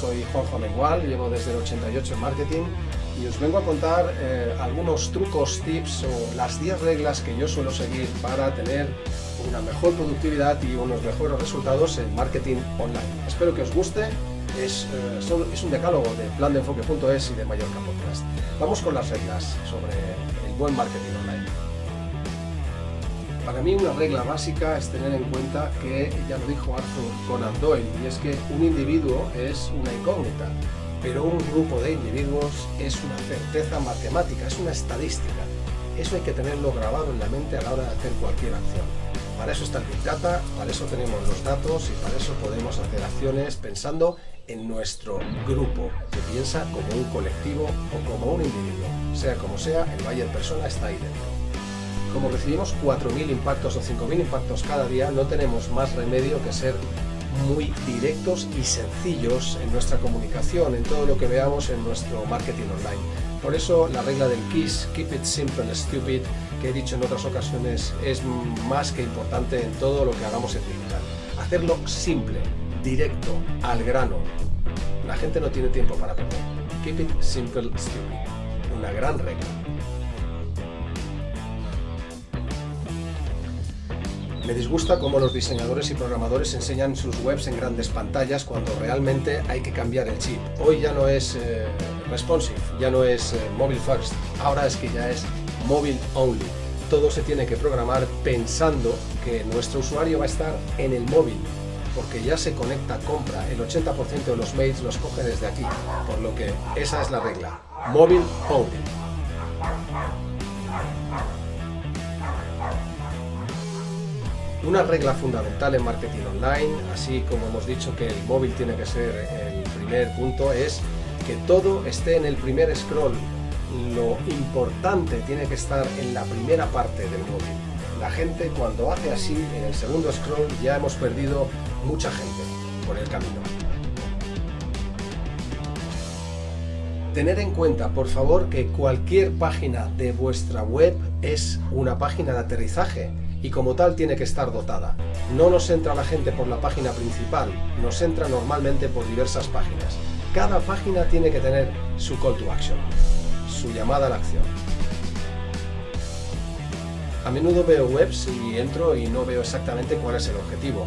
soy Juanjo Amengual, llevo desde el 88 en marketing y os vengo a contar eh, algunos trucos, tips o las 10 reglas que yo suelo seguir para tener una mejor productividad y unos mejores resultados en marketing online. Espero que os guste, es, eh, es un decálogo de plandeenfoque.es y de Mallorca Podcast. Vamos con las reglas sobre el buen marketing online. Para mí una regla básica es tener en cuenta que, ya lo dijo Arthur Conan Doyle, y es que un individuo es una incógnita, pero un grupo de individuos es una certeza matemática, es una estadística. Eso hay que tenerlo grabado en la mente a la hora de hacer cualquier acción. Para eso está el Big Data, para eso tenemos los datos y para eso podemos hacer acciones pensando en nuestro grupo, que piensa como un colectivo o como un individuo. Sea como sea, el Bayer Persona está ahí dentro. Como recibimos 4.000 impactos o 5.000 impactos cada día, no tenemos más remedio que ser muy directos y sencillos en nuestra comunicación, en todo lo que veamos en nuestro marketing online. Por eso la regla del KISS, Keep It Simple and Stupid, que he dicho en otras ocasiones, es más que importante en todo lo que hagamos en digital. Hacerlo simple, directo, al grano. La gente no tiene tiempo para perder. Keep It Simple Stupid. Una gran regla. Me disgusta cómo los diseñadores y programadores enseñan sus webs en grandes pantallas cuando realmente hay que cambiar el chip. Hoy ya no es eh, responsive, ya no es eh, mobile first, ahora es que ya es mobile only. Todo se tiene que programar pensando que nuestro usuario va a estar en el móvil, porque ya se conecta, compra, el 80% de los mails los coge desde aquí, por lo que esa es la regla, mobile only. Una regla fundamental en marketing online, así como hemos dicho que el móvil tiene que ser el primer punto, es que todo esté en el primer scroll. Lo importante tiene que estar en la primera parte del móvil. La gente cuando hace así, en el segundo scroll, ya hemos perdido mucha gente por el camino. Tener en cuenta, por favor, que cualquier página de vuestra web es una página de aterrizaje y como tal tiene que estar dotada. No nos entra la gente por la página principal, nos entra normalmente por diversas páginas. Cada página tiene que tener su call to action, su llamada a la acción. A menudo veo webs y entro y no veo exactamente cuál es el objetivo.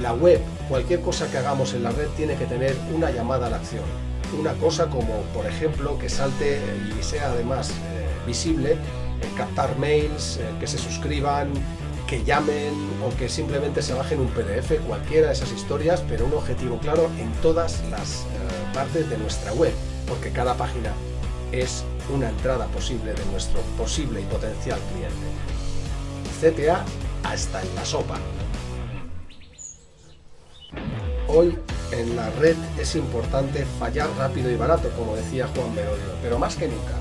La web, cualquier cosa que hagamos en la red tiene que tener una llamada a la acción. Una cosa como, por ejemplo, que salte y sea además eh, visible, eh, captar mails, eh, que se suscriban, que llamen o que simplemente se bajen un PDF, cualquiera de esas historias, pero un objetivo claro en todas las partes de nuestra web, porque cada página es una entrada posible de nuestro posible y potencial cliente. CTA hasta en la sopa. Hoy en la red es importante fallar rápido y barato, como decía Juan Merodio, pero más que nunca.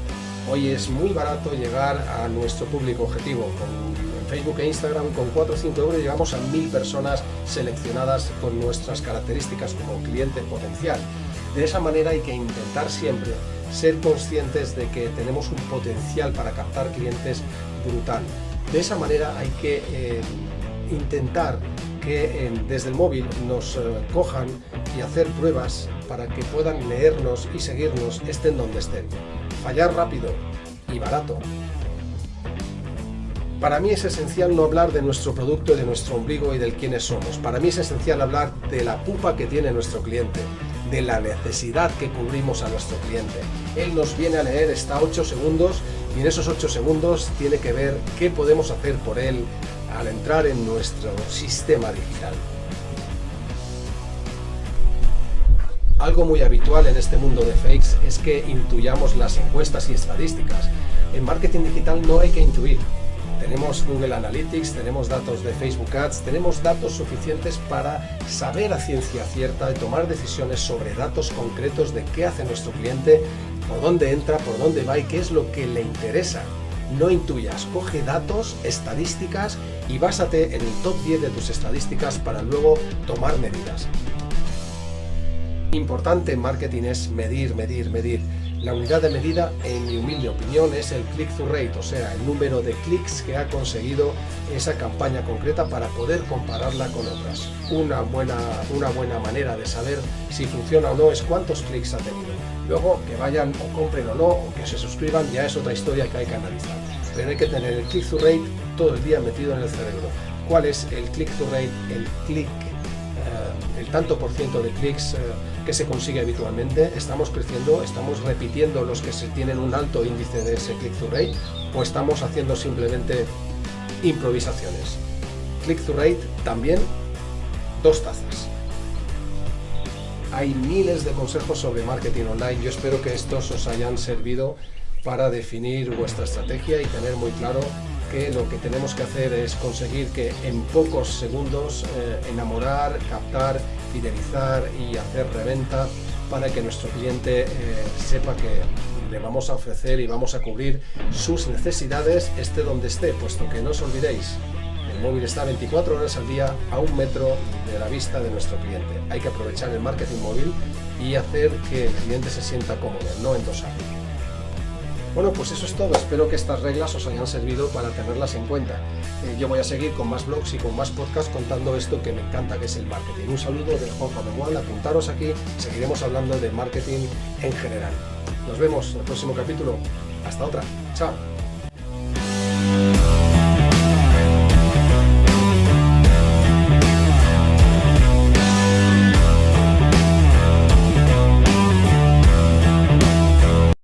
Hoy es muy barato llegar a nuestro público objetivo, con Facebook e Instagram con 4 o 5 euros llegamos a 1000 personas seleccionadas con nuestras características como cliente potencial. De esa manera hay que intentar siempre ser conscientes de que tenemos un potencial para captar clientes brutal. De esa manera hay que eh, intentar que desde el móvil nos eh, cojan y hacer pruebas para que puedan leernos y seguirnos estén donde estén. Fallar rápido y barato para mí es esencial no hablar de nuestro producto, de nuestro ombligo y del quiénes somos. Para mí es esencial hablar de la pupa que tiene nuestro cliente, de la necesidad que cubrimos a nuestro cliente. Él nos viene a leer, está 8 segundos y en esos 8 segundos tiene que ver qué podemos hacer por él al entrar en nuestro sistema digital. Algo muy habitual en este mundo de fakes es que intuyamos las encuestas y estadísticas. En marketing digital no hay que intuir, tenemos Google Analytics, tenemos datos de Facebook Ads, tenemos datos suficientes para saber a ciencia cierta y tomar decisiones sobre datos concretos de qué hace nuestro cliente, por dónde entra, por dónde va y qué es lo que le interesa. No intuyas, coge datos, estadísticas y básate en el top 10 de tus estadísticas para luego tomar medidas. Importante en marketing es medir, medir, medir. La unidad de medida, en mi humilde opinión, es el click-through rate, o sea, el número de clics que ha conseguido esa campaña concreta para poder compararla con otras. Una buena, una buena manera de saber si funciona o no es cuántos clics ha tenido. Luego, que vayan o compren o no, o que se suscriban, ya es otra historia que hay que analizar. Pero hay que tener el click-through rate todo el día metido en el cerebro. ¿Cuál es el click-through rate, el click eh, el tanto por ciento de clics eh, que se consigue habitualmente, estamos creciendo, estamos repitiendo los que tienen un alto índice de ese click-through rate o estamos haciendo simplemente improvisaciones. Click-through rate también dos tazas. Hay miles de consejos sobre marketing online, yo espero que estos os hayan servido para definir vuestra estrategia y tener muy claro que lo que tenemos que hacer es conseguir que en pocos segundos eh, enamorar, captar, fidelizar y hacer reventa para que nuestro cliente eh, sepa que le vamos a ofrecer y vamos a cubrir sus necesidades esté donde esté, puesto que no os olvidéis, el móvil está 24 horas al día a un metro de la vista de nuestro cliente. Hay que aprovechar el marketing móvil y hacer que el cliente se sienta cómodo, no endosar. Bueno, pues eso es todo. Espero que estas reglas os hayan servido para tenerlas en cuenta. Eh, yo voy a seguir con más blogs y con más podcasts contando esto que me encanta, que es el marketing. Un saludo de Juan Memual, apuntaros aquí, seguiremos hablando de marketing en general. Nos vemos en el próximo capítulo. Hasta otra. Chao.